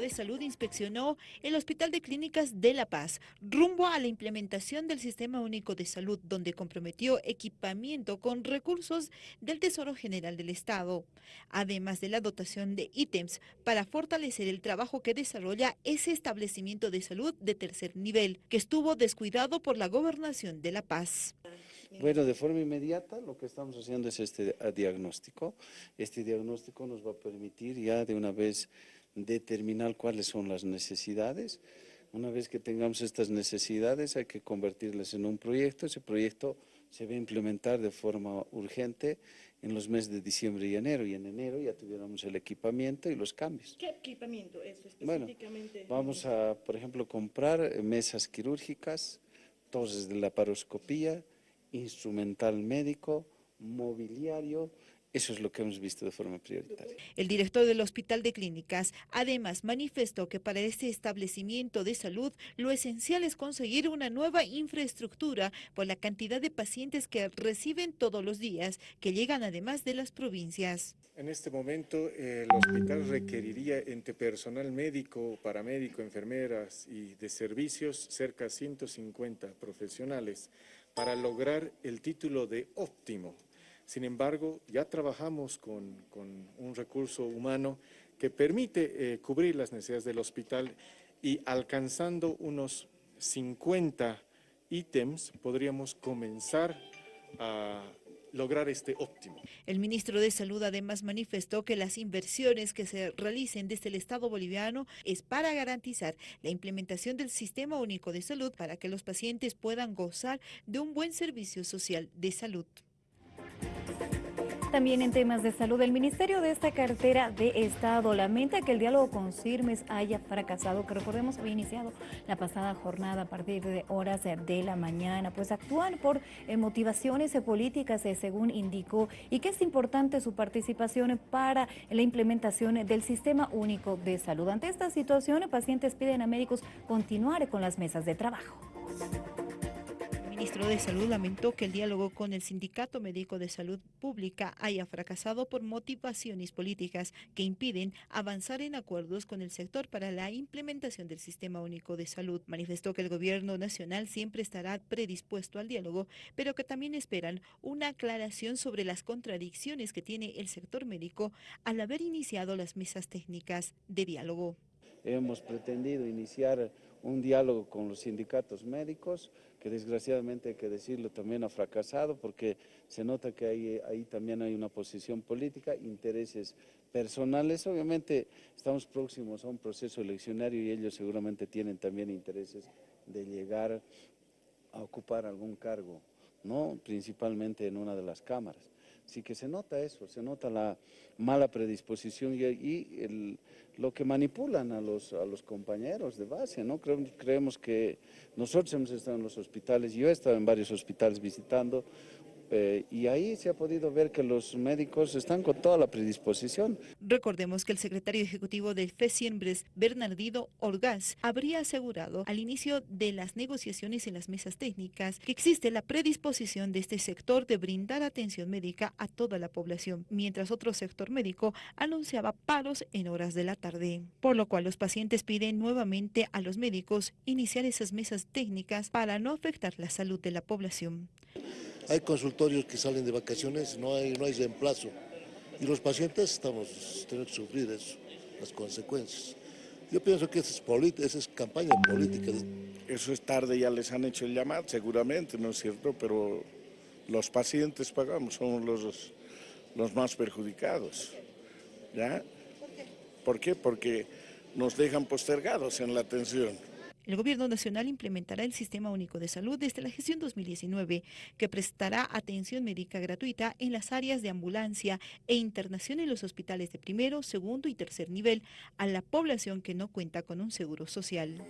de Salud inspeccionó el Hospital de Clínicas de La Paz rumbo a la implementación del Sistema Único de Salud, donde comprometió equipamiento con recursos del Tesoro General del Estado, además de la dotación de ítems para fortalecer el trabajo que desarrolla ese establecimiento de salud de tercer nivel, que estuvo descuidado por la Gobernación de La Paz. Bueno, de forma inmediata lo que estamos haciendo es este diagnóstico. Este diagnóstico nos va a permitir ya de una vez determinar cuáles son las necesidades. Una vez que tengamos estas necesidades hay que convertirlas en un proyecto. Ese proyecto se va a implementar de forma urgente en los meses de diciembre y enero, y en enero ya tuviéramos el equipamiento y los cambios. ¿Qué equipamiento es específicamente? Bueno, vamos a, por ejemplo, comprar mesas quirúrgicas, toses de la paroscopía, instrumental médico, mobiliario, eso es lo que hemos visto de forma prioritaria. El director del Hospital de Clínicas además manifestó que para este establecimiento de salud lo esencial es conseguir una nueva infraestructura por la cantidad de pacientes que reciben todos los días, que llegan además de las provincias. En este momento el hospital requeriría entre personal médico, paramédico, enfermeras y de servicios cerca de 150 profesionales para lograr el título de óptimo sin embargo, ya trabajamos con, un recurso humano que permite eh, cubrir las necesidades del hospital y alcanzando unos 50 ítems podríamos comenzar a lograr este óptimo. El ministro de Salud además manifestó que las inversiones que se realicen desde el Estado boliviano es para garantizar la implementación del Sistema Único de Salud para que los pacientes puedan gozar de un buen servicio social de salud. También en temas de salud, el Ministerio de esta cartera de Estado lamenta que el diálogo con CIRMES haya fracasado, que recordemos había iniciado la pasada jornada a partir de horas de la mañana, pues actúan por eh, motivaciones políticas, eh, según indicó, y que es importante su participación para la implementación del Sistema Único de Salud. Ante esta situación, pacientes piden a médicos continuar con las mesas de trabajo. Ministro de Salud lamentó que el diálogo con el Sindicato Médico de Salud Pública haya fracasado por motivaciones políticas que impiden avanzar en acuerdos con el sector para la implementación del Sistema Único de Salud. Manifestó que el gobierno nacional siempre estará predispuesto al diálogo, pero que también esperan una aclaración sobre las contradicciones que tiene el sector médico al haber iniciado las mesas técnicas de diálogo. Hemos pretendido iniciar un diálogo con los sindicatos médicos, que desgraciadamente hay que decirlo también ha fracasado porque se nota que ahí, ahí también hay una posición política, intereses personales. Obviamente estamos próximos a un proceso eleccionario y ellos seguramente tienen también intereses de llegar a ocupar algún cargo, ¿no? principalmente en una de las cámaras. Así que se nota eso, se nota la mala predisposición y, lo que manipulan a los, a los compañeros de base, ¿no? creemos que nosotros hemos estado en los hospitales, yo he estado en varios hospitales visitando, eh, y ahí se ha podido ver que los médicos están con toda la predisposición. Recordemos que el secretario ejecutivo del FESIEMBRES, Bernardino Orgaz, habría asegurado al inicio de las negociaciones en las mesas técnicas que existe la predisposición de este sector de brindar atención médica a toda la población, mientras otro sector médico anunciaba paros en horas de la tarde, por lo cual los pacientes piden nuevamente a los médicos iniciar esas mesas técnicas para no afectar la salud de la población. Hay consultorios que salen de vacaciones, no hay, no hay reemplazo. Y los pacientes estamos teniendo que sufrir eso, las consecuencias. Yo pienso que esa es, esa es campaña política. Eso es tarde, ya les han hecho el llamado, seguramente, ¿no es cierto? Pero los pacientes pagamos, somos los, los más perjudicados. ¿Ya? ¿Por qué? Porque nos dejan postergados en la atención. El Gobierno Nacional implementará el Sistema Único de Salud desde la gestión 2019, que prestará atención médica gratuita en las áreas de ambulancia e internación en los hospitales de primero, segundo y tercer nivel a la población que no cuenta con un seguro social.